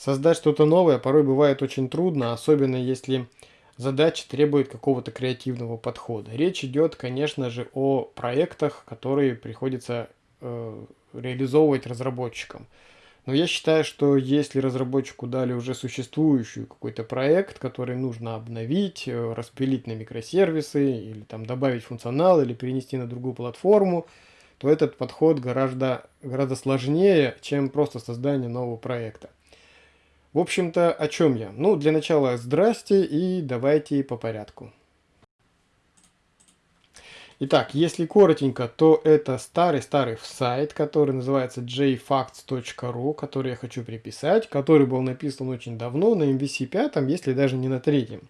Создать что-то новое порой бывает очень трудно, особенно если задача требует какого-то креативного подхода. Речь идет, конечно же, о проектах, которые приходится э, реализовывать разработчикам. Но я считаю, что если разработчику дали уже существующий какой-то проект, который нужно обновить, э, распилить на микросервисы, или там добавить функционал, или перенести на другую платформу, то этот подход гораздо, гораздо сложнее, чем просто создание нового проекта. В общем-то, о чем я? Ну, для начала здрасте и давайте по порядку. Итак, если коротенько, то это старый-старый сайт, который называется jfacts.ru, который я хочу приписать, который был написан очень давно, на MVC 5, если даже не на третьем.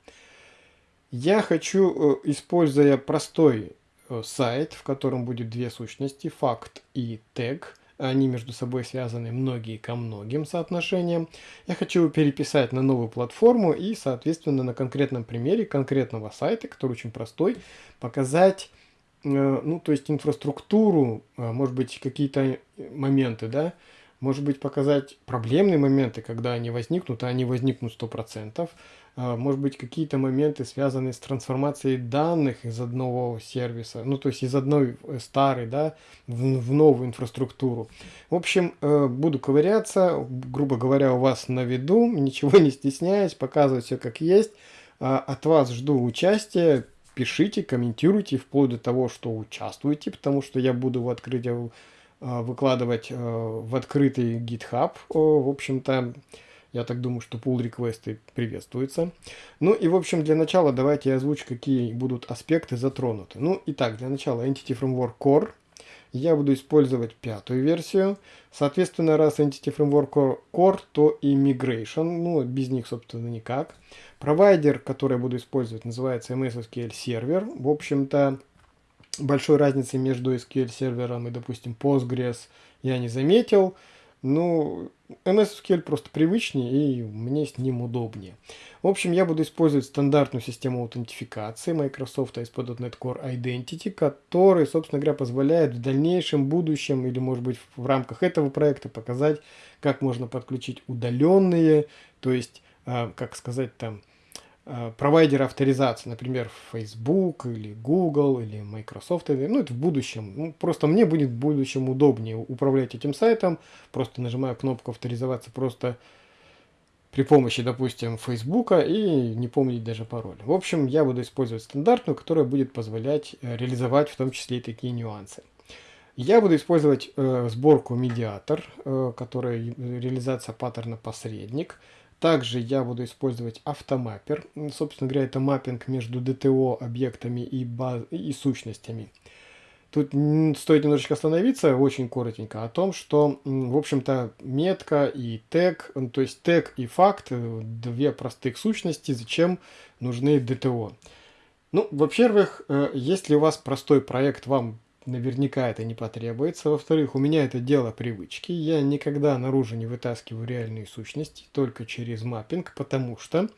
Я хочу, э, используя простой э, сайт, в котором будет две сущности, факт и тег, они между собой связаны многие ко многим соотношениям. Я хочу переписать на новую платформу и, соответственно, на конкретном примере конкретного сайта, который очень простой, показать Э, ну, то есть инфраструктуру, э, может быть, какие-то моменты, да, может быть, показать проблемные моменты, когда они возникнут, а они возникнут 100%. Э, может быть, какие-то моменты, связанные с трансформацией данных из одного сервиса, ну, то есть из одной старой, да, в, в новую инфраструктуру. В общем, буду ковыряться, грубо говоря, у вас на виду, ничего не стесняясь, показывать все как есть. От вас жду участия, пишите, комментируйте, вплоть до того, что участвуете, потому что я буду в открытие э, выкладывать э, в открытый GitHub. В общем-то, я так думаю, что pull реквесты приветствуются. Ну и, в общем, для начала давайте я озвучу, какие будут аспекты затронуты. Ну, итак, для начала Entity Framework Core. Я буду использовать пятую версию. Соответственно, раз Entity Framework Core, то и Migration. Ну, без них, собственно, никак. Провайдер, который я буду использовать, называется MS SQL Server. В общем-то, большой разницы между SQL сервером и, допустим, Postgres я не заметил. Ну, MS SQL просто привычнее и мне с ним удобнее. В общем, я буду использовать стандартную систему аутентификации Microsoft ASP.NET Core Identity, который, собственно говоря, позволяет в дальнейшем будущем или, может быть, в рамках этого проекта показать, как можно подключить удаленные, то есть, а, как сказать там, Э, провайдера авторизации, например, Facebook или Google или Microsoft, ну это в будущем. Ну, просто мне будет в будущем удобнее управлять этим сайтом, просто нажимаю кнопку авторизоваться просто при помощи, допустим, Facebook и не помнить даже пароль. В общем, я буду использовать стандартную, которая будет позволять э, реализовать в том числе и такие нюансы. Я буду использовать э, сборку медиатор, э, которая реализация паттерна посредник. Также я буду использовать автомаппер. Собственно говоря, это маппинг между DTO объектами и, баз... и сущностями. Тут стоит немножечко остановиться, очень коротенько, о том, что, в общем-то, метка и тег, то есть тег и факт, э, две простых сущности, зачем нужны DTO. Ну, во-первых, э, если у вас простой проект, вам наверняка это не потребуется. Во-вторых, у меня это дело привычки. Я никогда наружу не вытаскиваю реальные сущности, только через маппинг, потому что...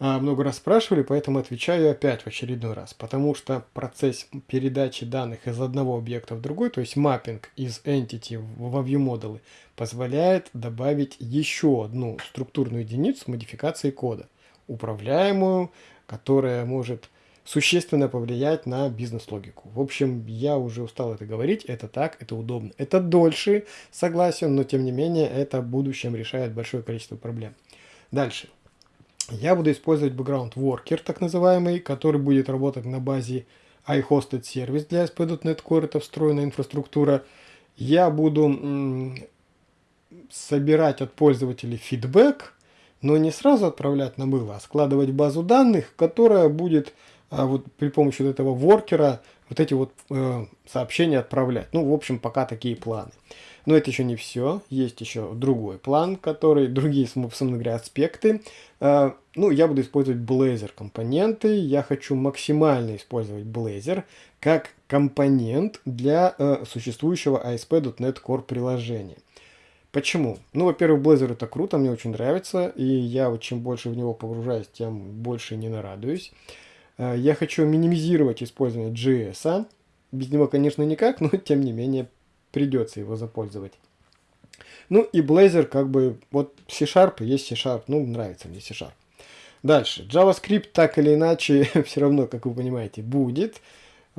А, много раз спрашивали, поэтому отвечаю опять в очередной раз. Потому что процесс передачи данных из одного объекта в другой, то есть маппинг из entity во ViewModel, позволяет добавить еще одну структурную единицу модификации кода, управляемую, которая может существенно повлиять на бизнес-логику. В общем, я уже устал это говорить, это так, это удобно. Это дольше, согласен, но тем не менее это в будущем решает большое количество проблем. Дальше. Я буду использовать background worker, так называемый, который будет работать на базе iHosted сервис для ASP.NET Core, это встроенная инфраструктура. Я буду собирать от пользователей фидбэк, но не сразу отправлять на было, а складывать базу данных, которая будет а вот при помощи вот этого воркера вот эти вот э, сообщения отправлять. Ну, в общем, пока такие планы. Но это еще не все. Есть еще другой план, который, другие, собственно говоря, аспекты. Э, ну, я буду использовать Blazor компоненты. Я хочу максимально использовать Blazor как компонент для э, существующего ASP.NET Core приложения. Почему? Ну, во-первых, Blazor это круто, мне очень нравится, и я вот чем больше в него погружаюсь, тем больше не нарадуюсь. Э, я хочу минимизировать использование JS. Без него, конечно, никак, но тем не менее придется его запользовать. Ну и Blazor как бы, вот C-Sharp есть C-Sharp, ну нравится мне C-Sharp. Дальше, JavaScript так или иначе все равно, как вы понимаете, будет.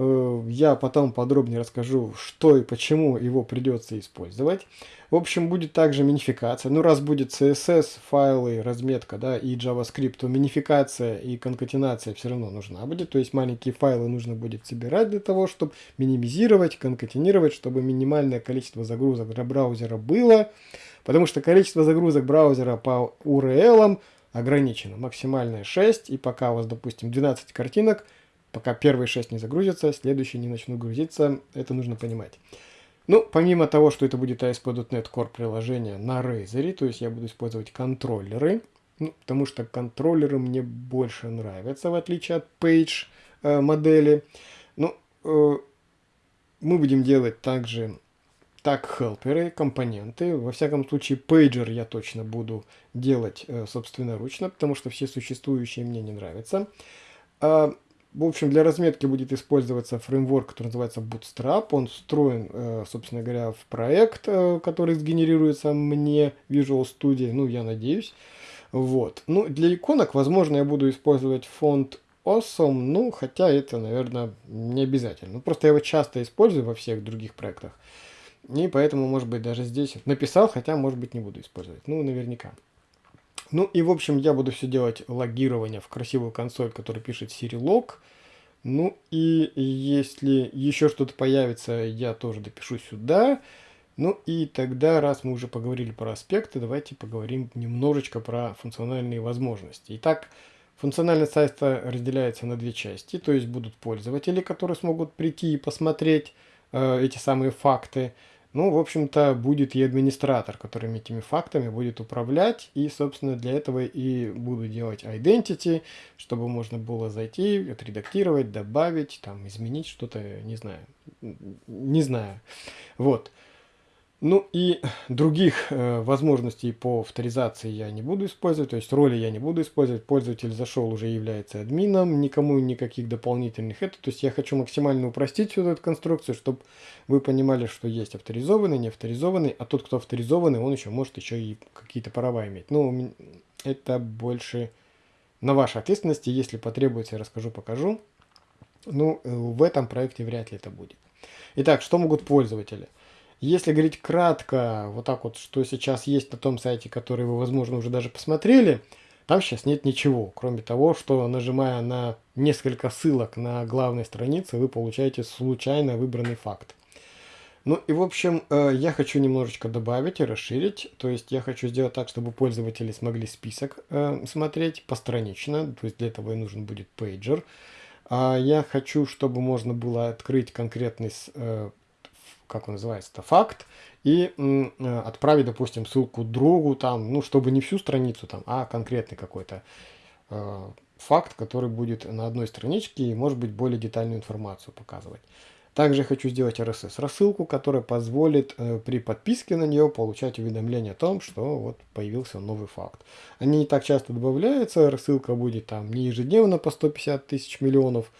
Э, я потом подробнее расскажу, что и почему его придется использовать. В общем, будет также минификация. Ну, раз будет CSS, файлы, разметка, да, и JavaScript, то минификация и конкатенация все равно нужна будет. То есть маленькие файлы нужно будет собирать для того, чтобы минимизировать, конкатенировать, чтобы минимальное количество загрузок для браузера было. Потому что количество загрузок браузера по URL ограничено. Максимальное 6, и пока у вас, допустим, 12 картинок – пока первые 6 не загрузятся, следующие не начнут грузиться, это нужно понимать. Ну, помимо того, что это будет ASP.NET Core приложение на Razer, то есть я буду использовать контроллеры, ну, потому что контроллеры мне больше нравятся, в отличие от Page э, модели. Ну, э, мы будем делать также так хелперы, компоненты. Во всяком случае, пейджер я точно буду делать э, собственноручно, потому что все существующие мне не нравятся. А в общем, для разметки будет использоваться фреймворк, который называется Bootstrap. Он встроен, э, собственно говоря, в проект, э, который сгенерируется мне Visual Studio, ну, я надеюсь. Вот. Ну, для иконок, возможно, я буду использовать фонд Awesome, ну, хотя это, наверное, не обязательно. Ну, просто я его часто использую во всех других проектах. И поэтому, может быть, даже здесь написал, хотя, может быть, не буду использовать. Ну, наверняка. Ну и в общем я буду все делать логирование в красивую консоль, которая пишет Siri Log. Ну и если еще что-то появится, я тоже допишу сюда. Ну и тогда, раз мы уже поговорили про аспекты, давайте поговорим немножечко про функциональные возможности. Итак, функциональность сайта разделяется на две части, то есть будут пользователи, которые смогут прийти и посмотреть э, эти самые факты. Ну, в общем-то, будет и администратор, которым этими фактами будет управлять. И, собственно, для этого и буду делать identity, чтобы можно было зайти, отредактировать, добавить, там, изменить что-то, не знаю. Не знаю. Вот. Ну и других э, возможностей по авторизации я не буду использовать, то есть роли я не буду использовать. Пользователь зашел, уже является админом, никому никаких дополнительных это. То есть я хочу максимально упростить всю эту конструкцию, чтобы вы понимали, что есть авторизованный, не авторизованный, а тот, кто авторизованный, он еще может еще и какие-то права иметь. Ну, это больше на вашей ответственности, если потребуется, я расскажу, покажу. Ну, э, в этом проекте вряд ли это будет. Итак, что могут пользователи? Если говорить кратко, вот так вот, что сейчас есть на том сайте, который вы, возможно, уже даже посмотрели, там сейчас нет ничего, кроме того, что нажимая на несколько ссылок на главной странице, вы получаете случайно выбранный факт. Ну и в общем, э, я хочу немножечко добавить и расширить. То есть я хочу сделать так, чтобы пользователи смогли список э, смотреть постранично. То есть для этого и нужен будет пейджер. А я хочу, чтобы можно было открыть конкретный э, как он называется-то, факт, и э, отправить, допустим, ссылку другу, там, ну, чтобы не всю страницу, там, а конкретный какой-то э, факт, который будет на одной страничке и, может быть, более детальную информацию показывать. Также хочу сделать RSS-рассылку, которая позволит э, при подписке на нее получать уведомление о том, что вот появился новый факт. Они не так часто добавляются, рассылка будет там не ежедневно по 150 тысяч миллионов,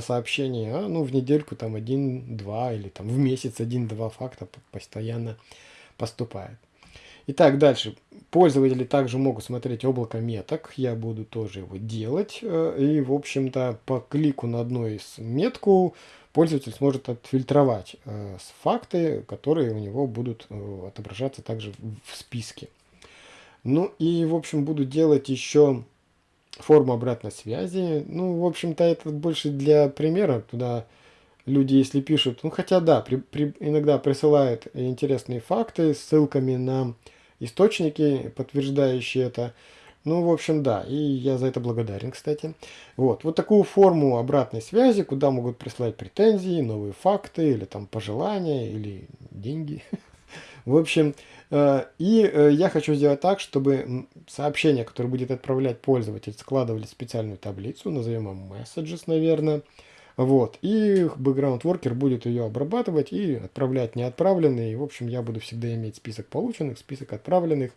сообщений, а ну в недельку там один-два или там в месяц один-два факта постоянно поступает. Итак, дальше. Пользователи также могут смотреть облако меток. Я буду тоже его делать. Э, и, в общем-то, по клику на одну из метку пользователь сможет отфильтровать э, факты, которые у него будут э, отображаться также в списке. Ну и, в общем, буду делать еще форму обратной связи. Ну, в общем-то, это больше для примера, туда люди, если пишут, ну, хотя да, при, при, иногда присылают интересные факты с ссылками на источники, подтверждающие это. Ну, в общем, да, и я за это благодарен, кстати. Вот, вот такую форму обратной связи, куда могут прислать претензии, новые факты, или там пожелания, или деньги. В общем, э, и э, я хочу сделать так, чтобы сообщение, которое будет отправлять пользователь, складывали в специальную таблицу, назовем его messages, наверное. Вот, и background worker будет ее обрабатывать и отправлять неотправленные. В общем, я буду всегда иметь список полученных, список отправленных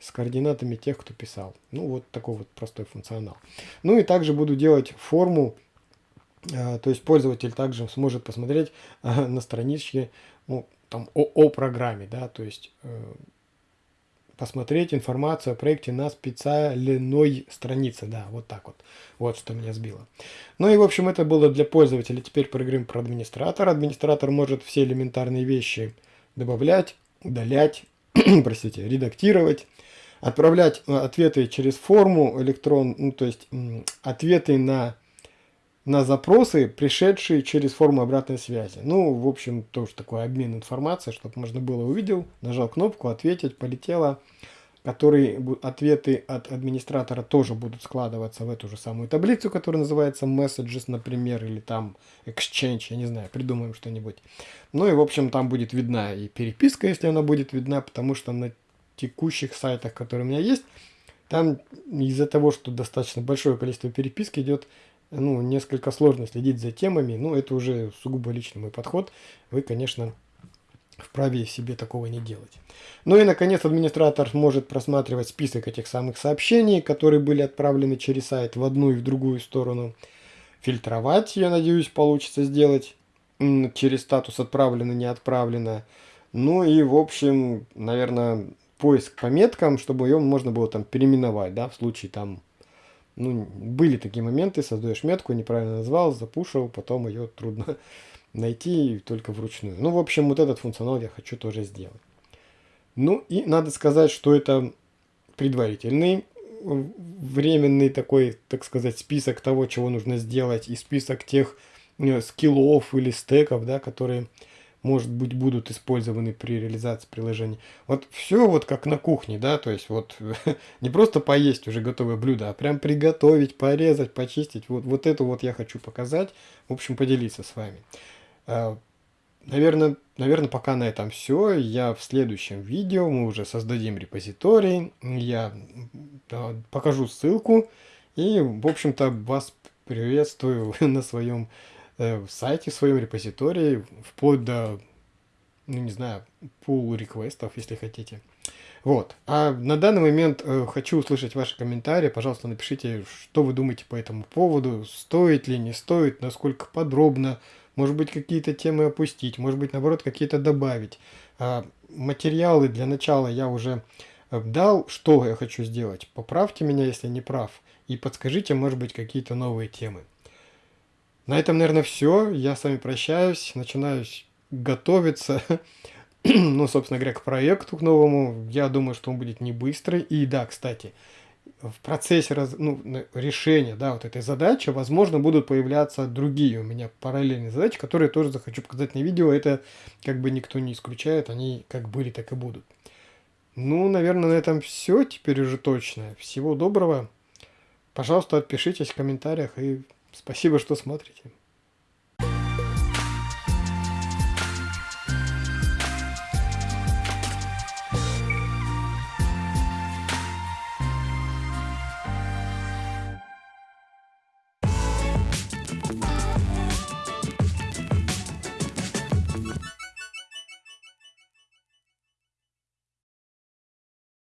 с координатами тех, кто писал. Ну, вот такой вот простой функционал. Ну и также буду делать форму, э, то есть пользователь также сможет посмотреть на страничке, ну, там, о, о программе, да, то есть э, посмотреть информацию о проекте на специальной странице. Да, вот так вот. Вот что меня сбило. Ну и, в общем, это было для пользователя. Теперь поговорим про администратора. Администратор может все элементарные вещи добавлять, удалять, простите, редактировать, отправлять э, ответы через форму электрон, ну, то есть ответы на на запросы, пришедшие через форму обратной связи. Ну, в общем, тоже такой обмен информацией, чтобы можно было увидел, нажал кнопку, ответить, полетело. Которые ответы от администратора тоже будут складываться в эту же самую таблицу, которая называется messages, например, или там exchange, я не знаю, придумаем что-нибудь. Ну и, в общем, там будет видна и переписка, если она будет видна, потому что на текущих сайтах, которые у меня есть, там из-за того, что достаточно большое количество переписки идет, ну, несколько сложно следить за темами, ну, это уже сугубо личный мой подход. Вы, конечно, вправе себе такого не делать. Ну и, наконец, администратор может просматривать список этих самых сообщений, которые были отправлены через сайт в одну и в другую сторону. Фильтровать, я надеюсь, получится сделать через статус отправлено, не отправлено. Ну и, в общем, наверное, поиск по меткам, чтобы ее можно было там переименовать, да, в случае там ну, были такие моменты, создаешь метку, неправильно назвал, запушил, потом ее трудно найти только вручную. Ну, в общем, вот этот функционал я хочу тоже сделать. Ну, и надо сказать, что это предварительный временный такой, так сказать, список того, чего нужно сделать, и список тех э, скиллов или стеков, да, которые может быть, будут использованы при реализации приложения. Вот все вот как на кухне, да, то есть вот не просто поесть уже готовое блюдо, а прям приготовить, порезать, почистить. Вот, вот это вот я хочу показать, в общем, поделиться с вами. Наверное, наверное, пока на этом все. Я в следующем видео, мы уже создадим репозиторий, я покажу ссылку и, в общем-то, вас приветствую на своем в сайте, в своем репозитории, вплоть до, ну не знаю, пул реквестов, если хотите. Вот. А на данный момент э, хочу услышать ваши комментарии. Пожалуйста, напишите, что вы думаете по этому поводу. Стоит ли, не стоит, насколько подробно. Может быть, какие-то темы опустить, может быть, наоборот, какие-то добавить. А, материалы для начала я уже э, дал, что я хочу сделать. Поправьте меня, если не прав. И подскажите, может быть, какие-то новые темы. На этом, наверное, все. Я с вами прощаюсь. Начинаю готовиться, ну, собственно говоря, к проекту, к новому. Я думаю, что он будет не быстрый. И да, кстати, в процессе раз, ну, решения да, вот этой задачи, возможно, будут появляться другие у меня параллельные задачи, которые тоже захочу показать на видео. Это как бы никто не исключает, они как были, так и будут. Ну, наверное, на этом все теперь уже точно. Всего доброго. Пожалуйста, отпишитесь в комментариях и Спасибо, что смотрите.